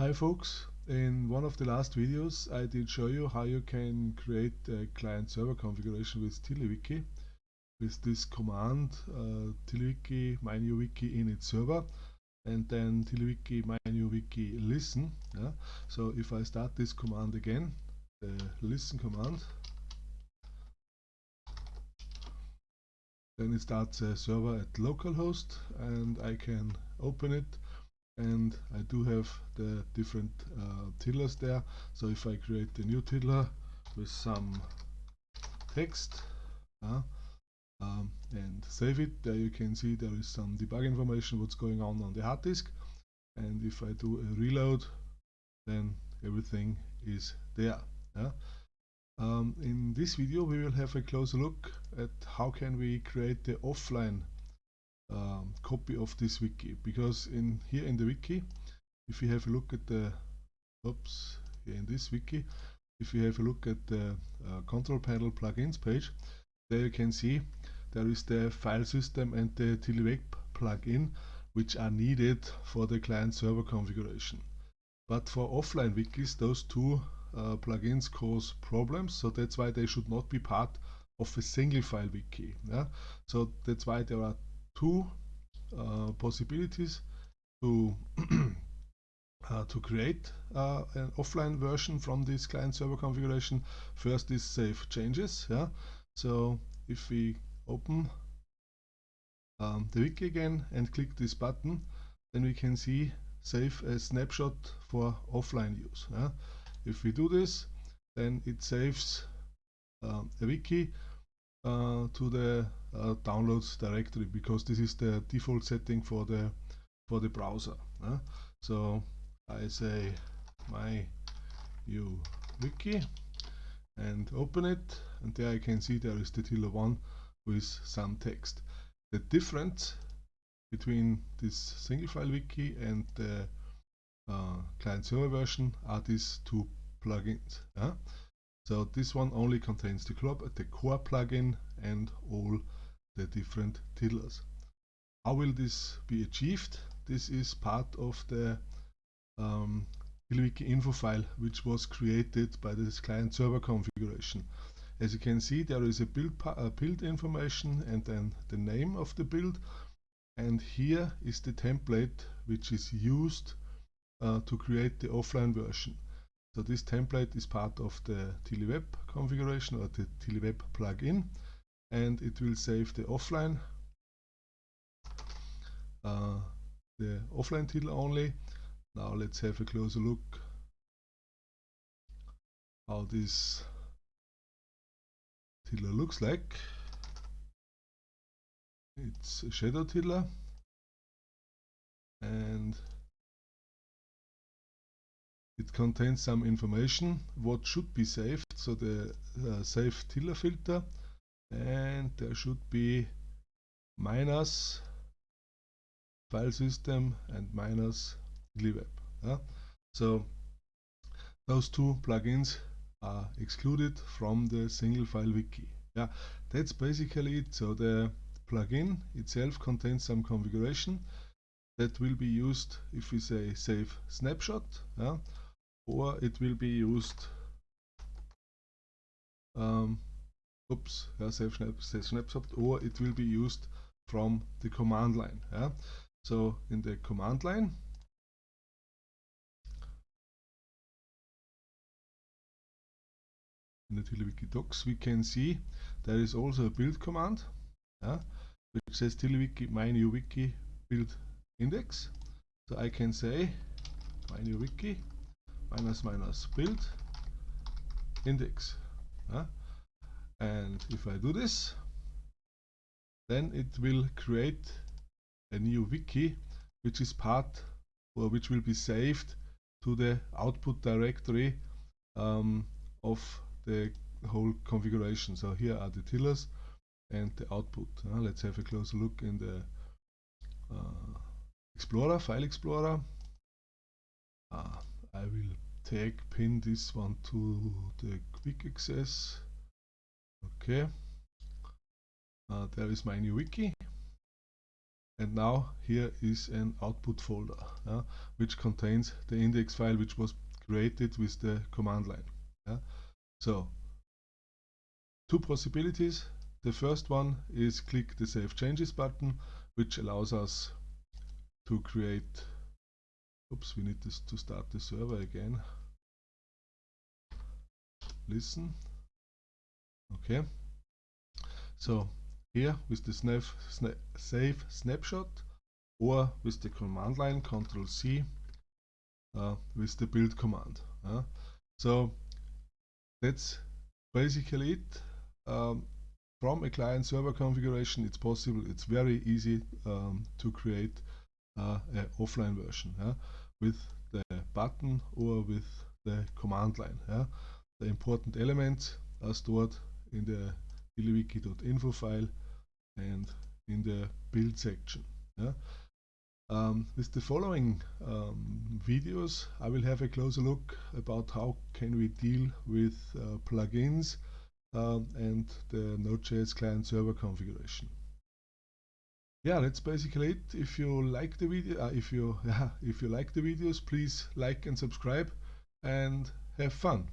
Hi folks, in one of the last videos I did show you how you can create a client-server configuration with TiddlyWiki with this command uh, TiddlyWiki mynewwiki init server and then TiddlyWiki mynewwiki listen. Yeah? So if I start this command again, the listen command, then it starts a server at localhost and I can open it and I do have the different uh, tiddlers there so if I create a new tiddler with some text uh, um, and save it there you can see there is some debug information what's going on on the hard disk and if I do a reload then everything is there yeah? um, in this video we will have a closer look at how can we create the offline um, copy of this wiki because in here in the wiki if you have a look at the oops here in this wiki if you have a look at the uh, control panel plugins page there you can see there is the file system and the TiddlyWeb plugin which are needed for the client server configuration but for offline wikis those two uh, plugins cause problems so that's why they should not be part of a single file wiki yeah? so that's why there are two uh, possibilities to uh, to create uh, an offline version from this client server configuration. First is save changes. Yeah. So if we open um, the wiki again and click this button, then we can see save a snapshot for offline use. Yeah. If we do this, then it saves um, a wiki uh, to the uh, downloads directory because this is the default setting for the for the browser. Uh. So I say my new wiki and open it and there I can see there is the Tiddler one with some text. The difference between this single file wiki and the uh, client server version are these two plugins. So this one only contains the, the core plugin and all the different tiddlers. How will this be achieved? This is part of the um, info file which was created by this client server configuration. As you can see there is a build, a build information and then the name of the build and here is the template which is used uh, to create the offline version. So this template is part of the TiddlyWeb configuration or the TiddlyWeb plugin and it will save the offline uh, the offline title only. Now let's have a closer look how this tiddler looks like. It's a shadow tiddler and it contains some information what should be saved, so the uh, save tiddler filter and there should be minus file system and minus TiddlyWeb. Yeah? So those two plugins are excluded from the single file wiki. Yeah, that's basically it. So the plugin itself contains some configuration that will be used if we say save snapshot. Yeah? or it will be used um, oops, yeah, save, snap, save snapshot, or it will be used from the command line. Yeah? So in the command line, in the TiddlyWiki docs, we can see there is also a build command, yeah, which says TiddlyWiki my new wiki build index. So I can say my new wiki minus minus build index. Uh, and if I do this, then it will create a new wiki which is part or which will be saved to the output directory um, of the whole configuration. So here are the tiddlers and the output. Uh, let's have a closer look in the uh, Explorer, File Explorer. Uh, I will tag pin this one to the quick access. Okay. Uh, there is my new wiki. and now here is an output folder which contains the index file which was created with the command line. So two possibilities. The first one is click the Save Changes button which allows us to create oops we need this to start the server again listen okay. So here with the snap, save snapshot or with the command line control C uh, with the build command uh. so that's basically it. Um, from a client server configuration it's possible it's very easy um, to create uh, an offline version with the button or with the command line the important elements are stored in the tiddlywiki.info file and in the build section. Yeah. Um, with the following um, videos I will have a closer look about how can we deal with uh, plugins um, and the Node.js client server configuration. Yeah, that's basically it. If you like the video, uh, if you yeah, if you like the videos, please like and subscribe and have fun.